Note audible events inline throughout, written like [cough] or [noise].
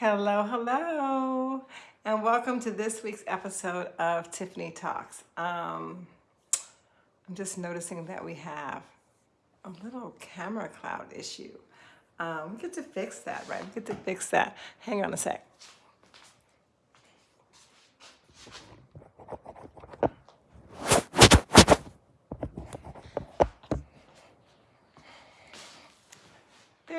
Hello, hello, and welcome to this week's episode of Tiffany Talks. Um, I'm just noticing that we have a little camera cloud issue. Um, we get to fix that, right? We get to fix that. Hang on a sec.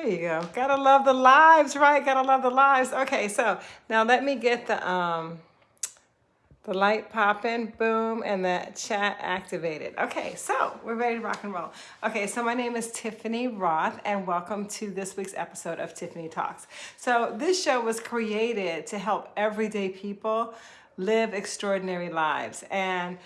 There you go. Gotta love the lives, right? Gotta love the lives. Okay, so now let me get the um the light popping, boom, and the chat activated. Okay, so we're ready to rock and roll. Okay, so my name is Tiffany Roth, and welcome to this week's episode of Tiffany Talks. So this show was created to help everyday people live extraordinary lives. And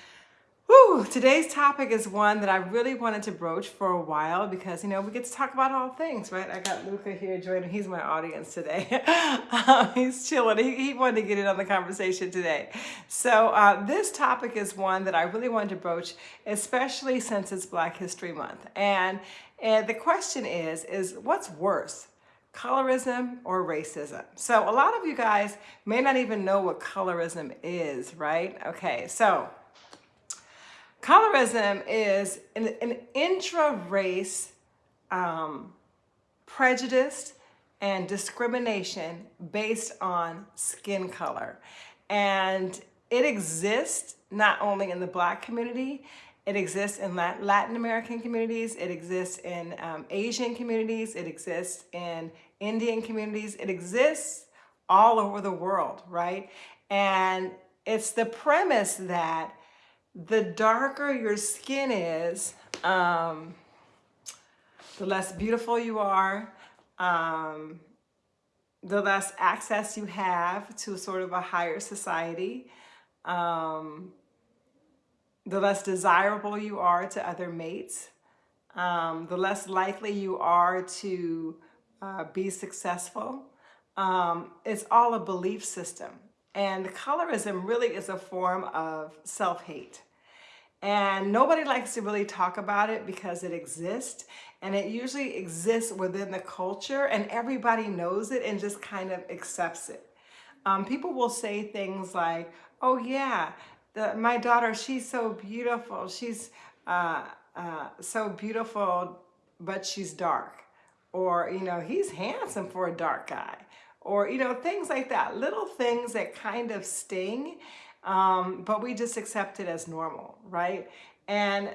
Whew, today's topic is one that I really wanted to broach for a while because, you know, we get to talk about all things, right? I got Luca here joining. He's my audience today. [laughs] um, he's chilling. He, he, wanted to get in on the conversation today. So uh, this topic is one that I really wanted to broach, especially since it's Black History Month. And, and the question is, is what's worse? colorism or racism. So a lot of you guys may not even know what colorism is, right? Okay, so Colorism is an, an intra-race um, prejudice and discrimination based on skin color. And it exists not only in the black community, it exists in Latin American communities, it exists in um, Asian communities, it exists in Indian communities, it exists all over the world, right? And it's the premise that the darker your skin is, um, the less beautiful you are, um, the less access you have to sort of a higher society, um, the less desirable you are to other mates, um, the less likely you are to uh, be successful. Um, it's all a belief system. And colorism really is a form of self-hate. And nobody likes to really talk about it because it exists and it usually exists within the culture and everybody knows it and just kind of accepts it. Um, people will say things like, oh yeah, the, my daughter, she's so beautiful. She's uh, uh, so beautiful, but she's dark. Or, you know, he's handsome for a dark guy. Or, you know, things like that. Little things that kind of sting um, but we just accept it as normal, right? And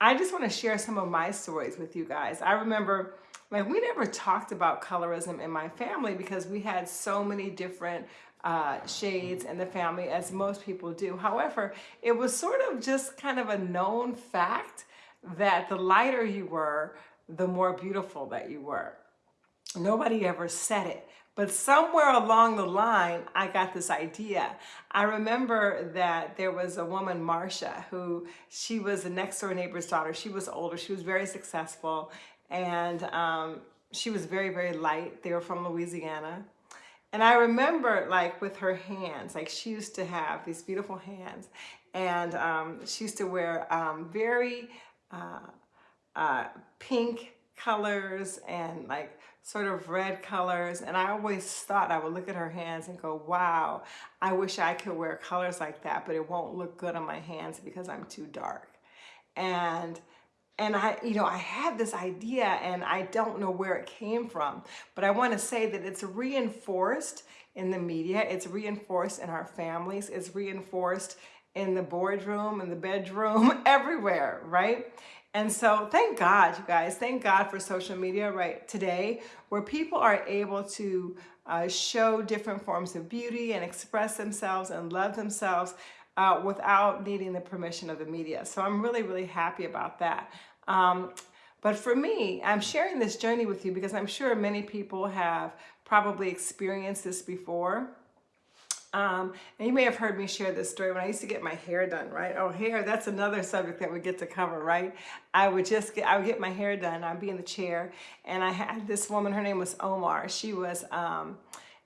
I just want to share some of my stories with you guys. I remember like we never talked about colorism in my family because we had so many different uh, shades in the family as most people do. However, it was sort of just kind of a known fact that the lighter you were, the more beautiful that you were. Nobody ever said it, but somewhere along the line, I got this idea. I remember that there was a woman, Marcia, who she was a next door neighbor's daughter. She was older, she was very successful, and um, she was very, very light. They were from Louisiana. And I remember like with her hands, like she used to have these beautiful hands and um, she used to wear um, very uh, uh, pink colors and like sort of red colors. And I always thought I would look at her hands and go, wow, I wish I could wear colors like that, but it won't look good on my hands because I'm too dark. And and I, you know, I had this idea and I don't know where it came from, but I want to say that it's reinforced in the media. It's reinforced in our families. It's reinforced in the boardroom, in the bedroom, [laughs] everywhere, right? And so thank God, you guys, thank God for social media right today, where people are able to uh, show different forms of beauty and express themselves and love themselves uh, without needing the permission of the media. So I'm really, really happy about that. Um, but for me, I'm sharing this journey with you because I'm sure many people have probably experienced this before. Um, and you may have heard me share this story when I used to get my hair done, right? Oh, hair, that's another subject that we get to cover, right? I would just get, I would get my hair done. I'd be in the chair and I had this woman, her name was Omar. She was um,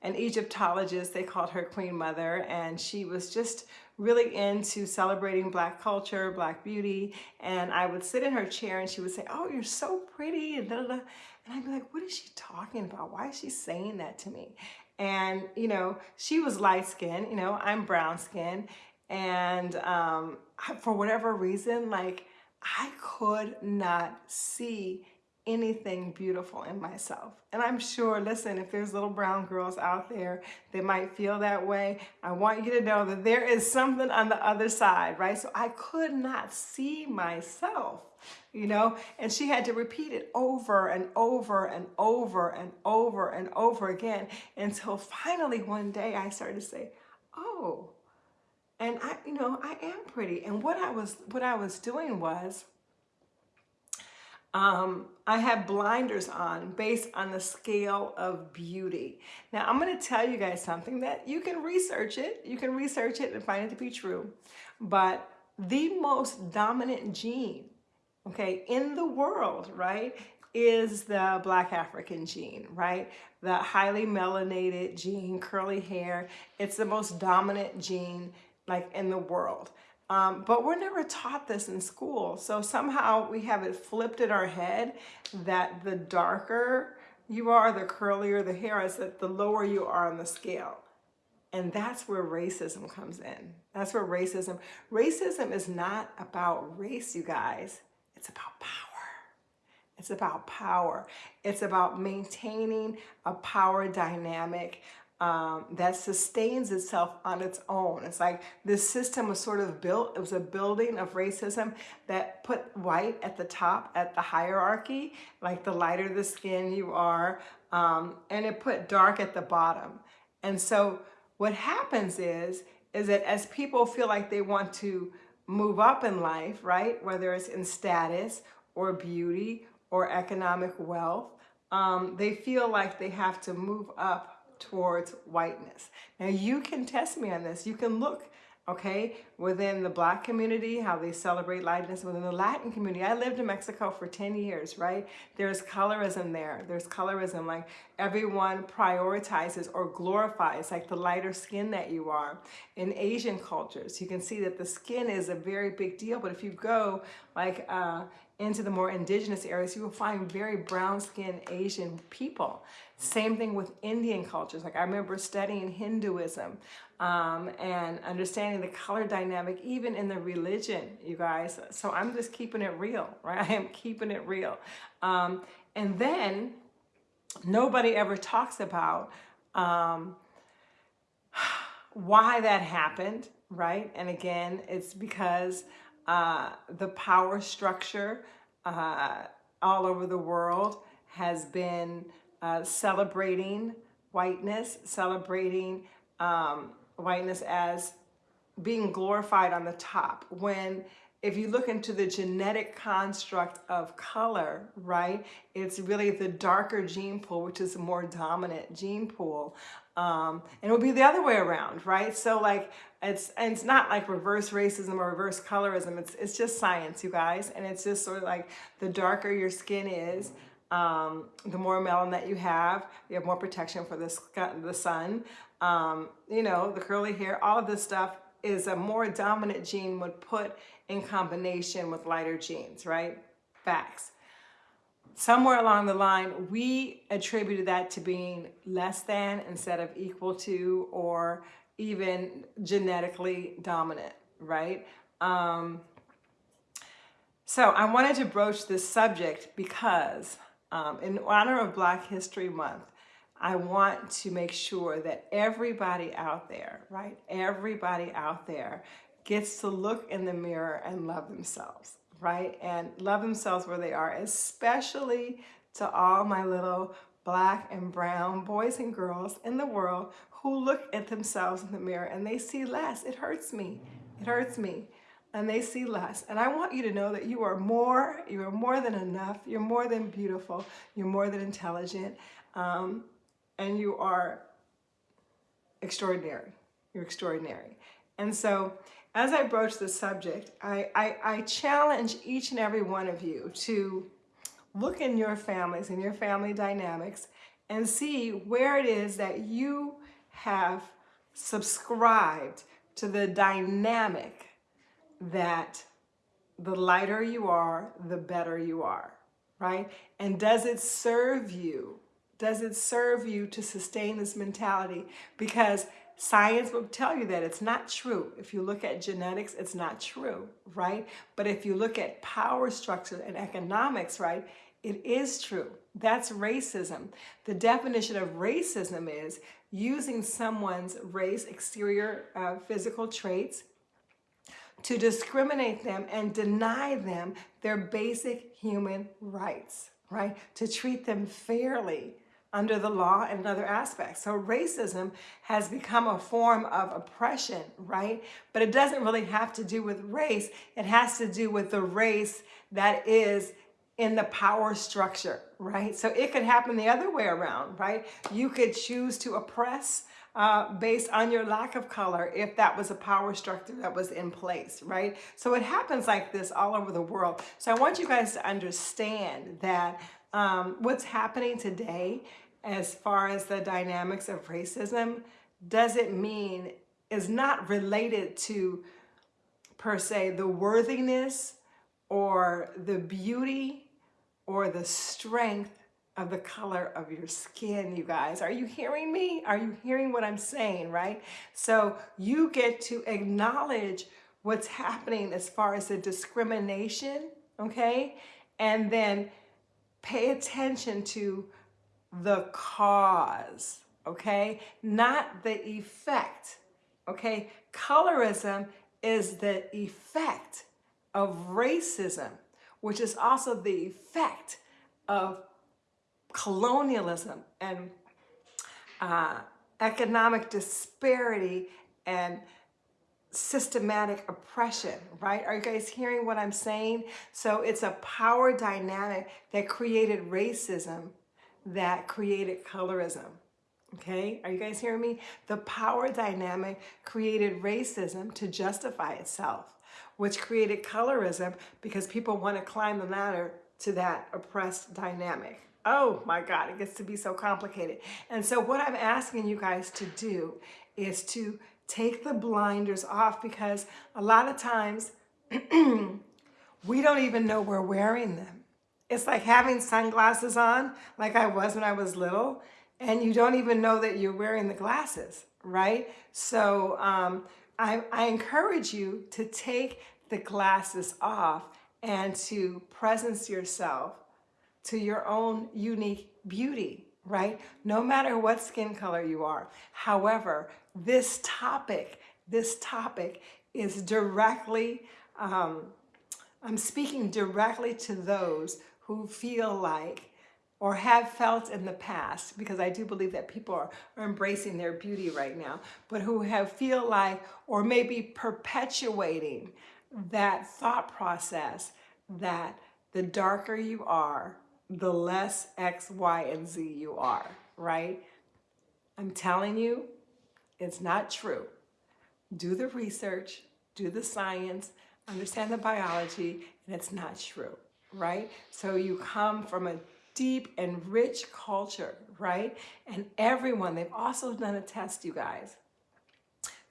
an Egyptologist. They called her Queen Mother. And she was just really into celebrating black culture, black beauty. And I would sit in her chair and she would say, oh, you're so pretty. And, da, da, da. and I'd be like, what is she talking about? Why is she saying that to me? And, you know, she was light skinned, you know, I'm brown skinned. And um, for whatever reason, like I could not see anything beautiful in myself. And I'm sure, listen, if there's little brown girls out there that might feel that way, I want you to know that there is something on the other side, right? So I could not see myself, you know, and she had to repeat it over and over and over and over and over again until finally one day I started to say, oh, and I, you know, I am pretty. And what I was, what I was doing was, um, I have blinders on based on the scale of beauty. Now, I'm going to tell you guys something that you can research it. You can research it and find it to be true. But the most dominant gene, okay, in the world, right, is the black African gene, right? The highly melanated gene, curly hair. It's the most dominant gene like in the world. Um, but we're never taught this in school. So somehow we have it flipped in our head that the darker you are, the curlier the hair is, that the lower you are on the scale. And that's where racism comes in. That's where racism, racism is not about race, you guys. It's about power. It's about power. It's about maintaining a power dynamic um, that sustains itself on its own. It's like this system was sort of built, it was a building of racism that put white at the top at the hierarchy, like the lighter the skin you are, um, and it put dark at the bottom. And so what happens is, is that as people feel like they want to move up in life, right, whether it's in status or beauty or economic wealth, um, they feel like they have to move up towards whiteness. Now you can test me on this. You can look, okay, within the black community, how they celebrate lightness within the Latin community. I lived in Mexico for 10 years, right? There's colorism there. There's colorism, like everyone prioritizes or glorifies like the lighter skin that you are. In Asian cultures, you can see that the skin is a very big deal, but if you go like uh, into the more indigenous areas, you will find very brown skinned Asian people. Same thing with Indian cultures. Like I remember studying Hinduism um, and understanding the color dynamic, even in the religion, you guys. So I'm just keeping it real, [laughs] right? I am keeping it real. Um, and then nobody ever talks about um, [sighs] why that happened, right? And again, it's because uh, the power structure uh, all over the world has been uh, celebrating whiteness, celebrating um, whiteness as being glorified on the top. When, if you look into the genetic construct of color, right, it's really the darker gene pool, which is a more dominant gene pool. Um, and it would be the other way around, right? So like, it's, and it's not like reverse racism or reverse colorism. It's, it's just science, you guys. And it's just sort of like the darker your skin is, um, the more melanin that you have, you have more protection for the, the sun. Um, you know, the curly hair, all of this stuff is a more dominant gene would put in combination with lighter genes, right? Facts. Somewhere along the line, we attributed that to being less than instead of equal to or even genetically dominant, right? Um, so I wanted to broach this subject because um, in honor of Black History Month, I want to make sure that everybody out there, right, everybody out there gets to look in the mirror and love themselves, right, and love themselves where they are, especially to all my little black and brown boys and girls in the world who look at themselves in the mirror and they see less. It hurts me. It hurts me and they see less. And I want you to know that you are more, you are more than enough, you're more than beautiful, you're more than intelligent, um, and you are extraordinary. You're extraordinary. And so as I broach the subject, I, I, I challenge each and every one of you to look in your families and your family dynamics and see where it is that you have subscribed to the dynamic that the lighter you are, the better you are, right? And does it serve you Does it serve you to sustain this mentality? Because science will tell you that it's not true. If you look at genetics, it's not true, right? But if you look at power structure and economics, right, it is true. That's racism. The definition of racism is using someone's race, exterior uh, physical traits, to discriminate them and deny them their basic human rights, right? To treat them fairly under the law and other aspects. So racism has become a form of oppression, right? But it doesn't really have to do with race. It has to do with the race that is in the power structure, right? So it could happen the other way around, right? You could choose to oppress uh, based on your lack of color if that was a power structure that was in place, right? So it happens like this all over the world. So I want you guys to understand that um, what's happening today as far as the dynamics of racism doesn't mean is not related to per se the worthiness or the beauty or the strength of the color of your skin, you guys. Are you hearing me? Are you hearing what I'm saying, right? So you get to acknowledge what's happening as far as the discrimination, okay? And then pay attention to the cause, okay? Not the effect, okay? Colorism is the effect of racism which is also the effect of colonialism and uh, economic disparity and systematic oppression, right? Are you guys hearing what I'm saying? So it's a power dynamic that created racism that created colorism. Okay, are you guys hearing me? The power dynamic created racism to justify itself which created colorism because people want to climb the ladder to that oppressed dynamic. Oh my God, it gets to be so complicated. And so what I'm asking you guys to do is to take the blinders off because a lot of times [clears throat] we don't even know we're wearing them. It's like having sunglasses on like I was when I was little and you don't even know that you're wearing the glasses, right? So um, I, I encourage you to take the glasses off and to presence yourself to your own unique beauty, right? No matter what skin color you are. However, this topic, this topic is directly, um, I'm speaking directly to those who feel like or have felt in the past, because I do believe that people are, are embracing their beauty right now, but who have feel like, or maybe perpetuating that thought process that the darker you are, the less X, Y, and Z you are, right? I'm telling you, it's not true. Do the research, do the science, understand the biology, and it's not true, right? So you come from a deep and rich culture, right? And everyone, they've also done a test, you guys,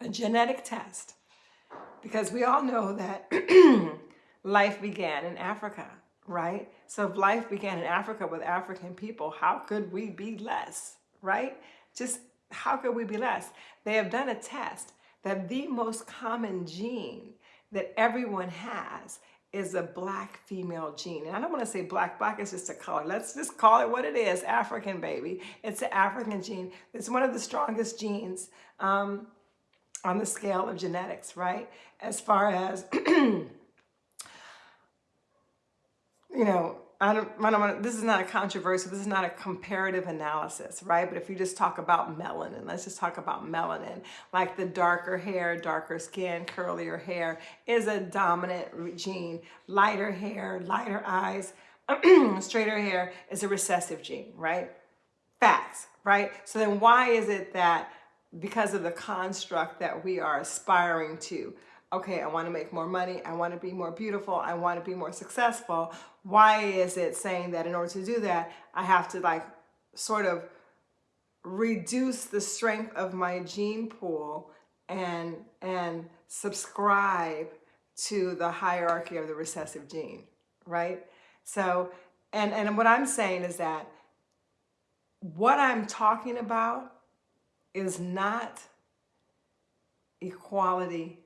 a genetic test, because we all know that [clears throat] life began in Africa, right? So if life began in Africa with African people, how could we be less, right? Just how could we be less? They have done a test that the most common gene that everyone has is a black female gene. And I don't want to say black, black is just a color. Let's just call it what it is, African baby. It's an African gene. It's one of the strongest genes um, on the scale of genetics, right? As far as, [clears throat] you know, I don't, I don't want this is not a controversy, this is not a comparative analysis, right? But if you just talk about melanin, let's just talk about melanin, like the darker hair, darker skin, curlier hair is a dominant gene. Lighter hair, lighter eyes, [clears throat] straighter hair is a recessive gene, right? Facts, right? So then why is it that because of the construct that we are aspiring to, okay, I want to make more money, I want to be more beautiful, I want to be more successful. Why is it saying that in order to do that, I have to like sort of reduce the strength of my gene pool and and subscribe to the hierarchy of the recessive gene, right? So, and, and what I'm saying is that what I'm talking about is not equality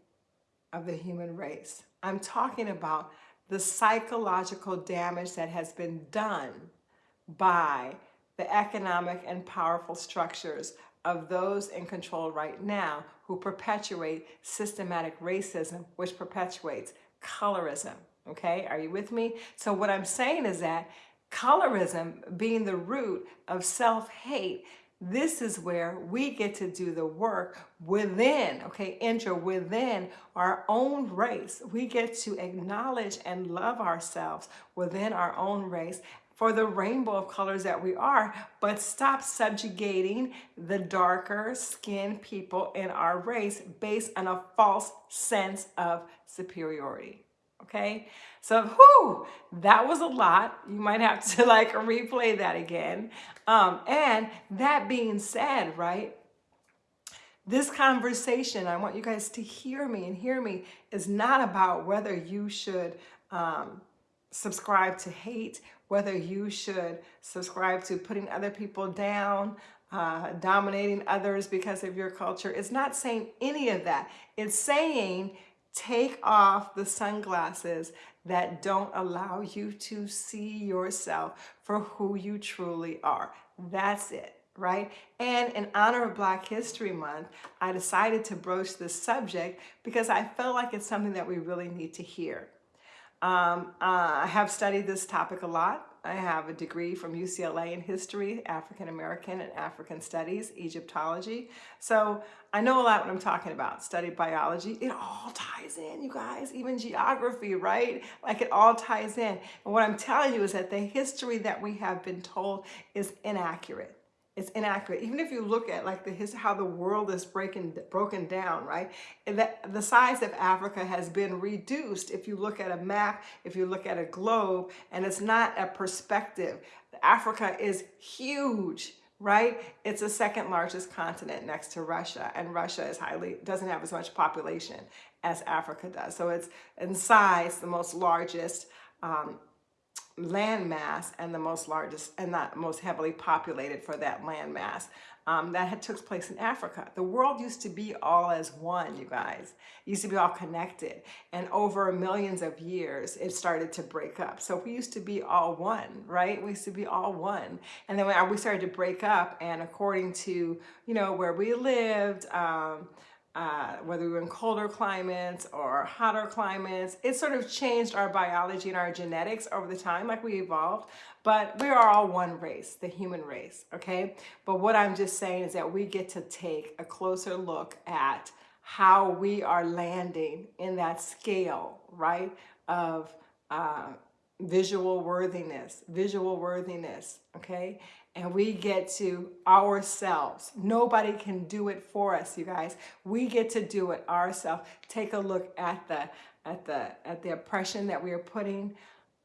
of the human race. I'm talking about the psychological damage that has been done by the economic and powerful structures of those in control right now who perpetuate systematic racism, which perpetuates colorism. Okay, are you with me? So what I'm saying is that colorism being the root of self-hate this is where we get to do the work within, okay, enter within our own race. We get to acknowledge and love ourselves within our own race for the rainbow of colors that we are, but stop subjugating the darker skinned people in our race based on a false sense of superiority okay? So, whoo, that was a lot. You might have to [laughs] like replay that again. Um, and that being said, right, this conversation, I want you guys to hear me and hear me, is not about whether you should um, subscribe to hate, whether you should subscribe to putting other people down, uh, dominating others because of your culture. It's not saying any of that. It's saying Take off the sunglasses that don't allow you to see yourself for who you truly are. That's it right? And in honor of Black History Month, I decided to broach this subject because I felt like it's something that we really need to hear. Um, uh, I have studied this topic a lot. I have a degree from UCLA in history, African American and African studies, Egyptology. So I know a lot what I'm talking about. Studied biology. It all ties in, you guys, even geography, right? Like it all ties in. And what I'm telling you is that the history that we have been told is inaccurate it's inaccurate. Even if you look at like the his, how the world is breaking broken down, right? That the size of Africa has been reduced. If you look at a map, if you look at a globe, and it's not a perspective. Africa is huge right? It's the second largest continent next to Russia, and Russia is highly doesn't have as much population as Africa does. So it's in size the most largest um, land mass and the most largest and not most heavily populated for that land mass um, that had took place in Africa. The world used to be all as one, you guys. It used to be all connected. And over millions of years, it started to break up. So we used to be all one, right? We used to be all one. And then we started to break up and according to, you know, where we lived, um, uh, whether we're in colder climates or hotter climates. It sort of changed our biology and our genetics over the time, like we evolved. But we are all one race, the human race, okay? But what I'm just saying is that we get to take a closer look at how we are landing in that scale, right, of uh, visual worthiness, visual worthiness, okay? And we get to ourselves. Nobody can do it for us, you guys. We get to do it ourselves. Take a look at the at the at the oppression that we are putting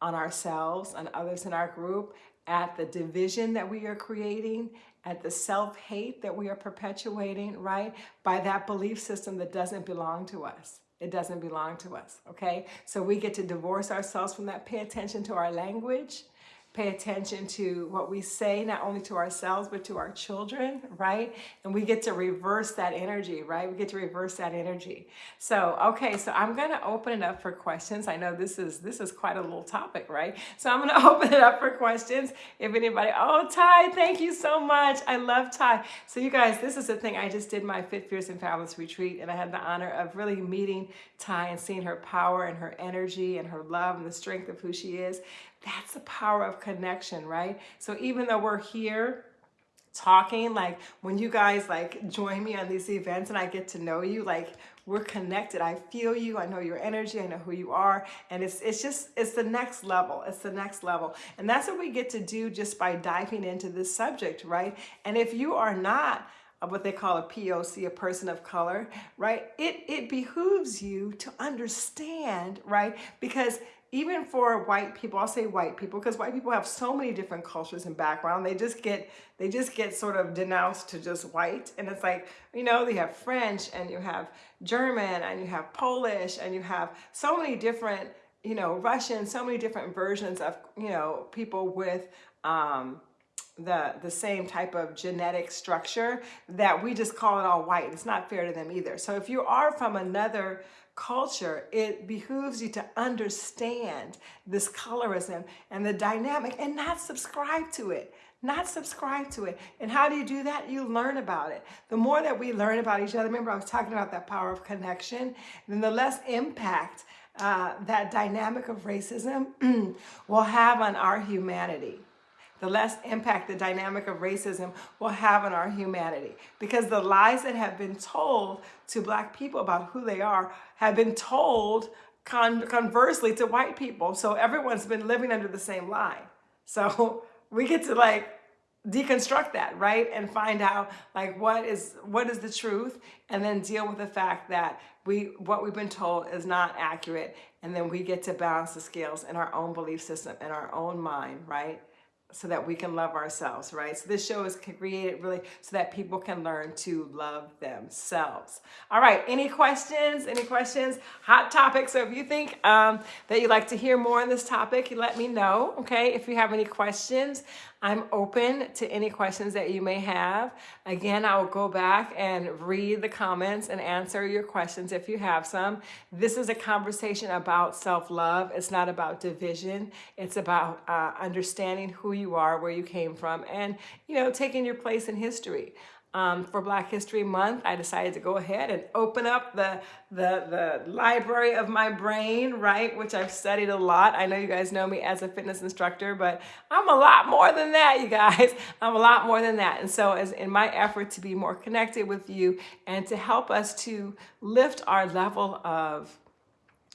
on ourselves and others in our group, at the division that we are creating, at the self-hate that we are perpetuating, right? By that belief system that doesn't belong to us. It doesn't belong to us, okay? So we get to divorce ourselves from that. Pay attention to our language pay attention to what we say, not only to ourselves, but to our children, right? And we get to reverse that energy, right? We get to reverse that energy. So, okay, so I'm gonna open it up for questions. I know this is this is quite a little topic, right? So I'm gonna [laughs] open it up for questions. If anybody, oh, Ty, thank you so much. I love Ty. So you guys, this is the thing. I just did my Fit, Fierce, and Fabulous retreat, and I had the honor of really meeting Ty and seeing her power and her energy and her love and the strength of who she is. That's the power of connection, right? So even though we're here talking, like when you guys like join me on these events and I get to know you, like we're connected. I feel you. I know your energy. I know who you are. And it's, it's just, it's the next level. It's the next level. And that's what we get to do just by diving into this subject, right? And if you are not what they call a POC, a person of color, right? It, it behooves you to understand, right? Because even for white people, I'll say white people, because white people have so many different cultures and background. They just get they just get sort of denounced to just white. And it's like, you know, they have French and you have German and you have Polish and you have so many different, you know, Russian, so many different versions of, you know, people with um, the the same type of genetic structure that we just call it all white. It's not fair to them either. So if you are from another culture, it behooves you to understand this colorism and the dynamic and not subscribe to it. Not subscribe to it. And how do you do that? You learn about it. The more that we learn about each other, remember I was talking about that power of connection, then the less impact uh, that dynamic of racism [clears throat] will have on our humanity the less impact the dynamic of racism will have on our humanity. Because the lies that have been told to black people about who they are have been told con conversely to white people. So everyone's been living under the same lie. So [laughs] we get to like deconstruct that, right? And find out like what is what is the truth and then deal with the fact that we what we've been told is not accurate and then we get to balance the scales in our own belief system in our own mind, right? So that we can love ourselves, right? So this show is created really so that people can learn to love themselves. All right, any questions? Any questions? Hot topic. So if you think um, that you'd like to hear more on this topic, let me know, okay? If you have any questions, I'm open to any questions that you may have. Again, I will go back and read the comments and answer your questions if you have some. This is a conversation about self-love. It's not about division. It's about uh, understanding who you are, where you came from, and, you know, taking your place in history um, for Black History Month, I decided to go ahead and open up the, the, the library of my brain, right? Which I've studied a lot. I know you guys know me as a fitness instructor, but I'm a lot more than that, you guys. [laughs] I'm a lot more than that. And so as in my effort to be more connected with you and to help us to lift our level of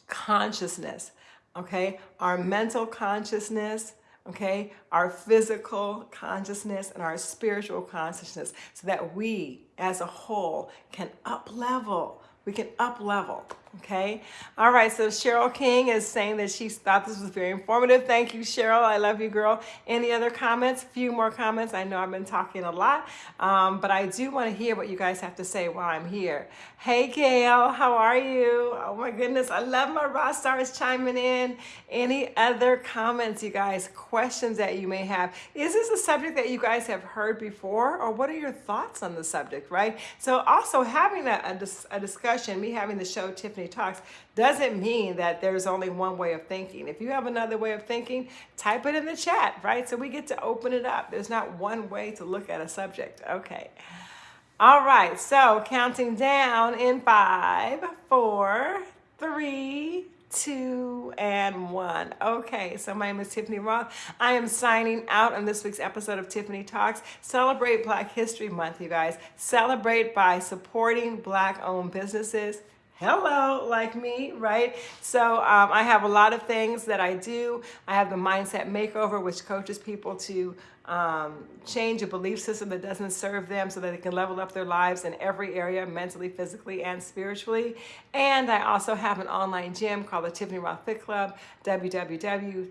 consciousness, okay? Our mental consciousness, okay? Our physical consciousness and our spiritual consciousness so that we as a whole can up level. We can up level Okay. All right. So Cheryl King is saying that she thought this was very informative. Thank you, Cheryl. I love you, girl. Any other comments? Few more comments. I know I've been talking a lot, um, but I do want to hear what you guys have to say while I'm here. Hey, Gail. How are you? Oh, my goodness. I love my raw stars chiming in. Any other comments, you guys? Questions that you may have? Is this a subject that you guys have heard before, or what are your thoughts on the subject, right? So also having a, a, dis a discussion, me having the show Tiffany Tiffany Talks doesn't mean that there's only one way of thinking. If you have another way of thinking, type it in the chat, right? So we get to open it up. There's not one way to look at a subject. Okay. All right, so counting down in five, four, three, two, and one. Okay, so my name is Tiffany Roth. I am signing out on this week's episode of Tiffany Talks. Celebrate Black History Month, you guys. Celebrate by supporting Black-owned businesses hello like me right? So um, i have a lot of things that i do. I have the mindset makeover which coaches people to um, change a belief system that doesn't serve them so that they can level up their lives in every area mentally physically and spiritually. And i also have an online gym called the tiffany roth fit club www.trfc.club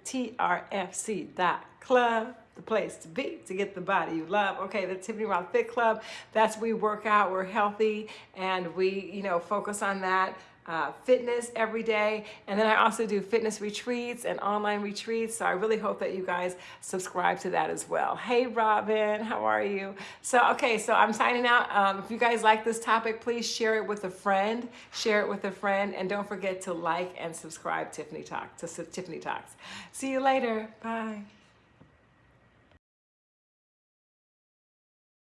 the place to be to get the body you love. Okay, the Tiffany Roth Fit Club, that's we work out, we're healthy, and we, you know, focus on that. Uh, fitness every day. And then I also do fitness retreats and online retreats. So I really hope that you guys subscribe to that as well. Hey, Robin, how are you? So, okay, so I'm signing out. Um, if you guys like this topic, please share it with a friend, share it with a friend, and don't forget to like and subscribe Tiffany Talk to Tiffany Talks. See you later. Bye.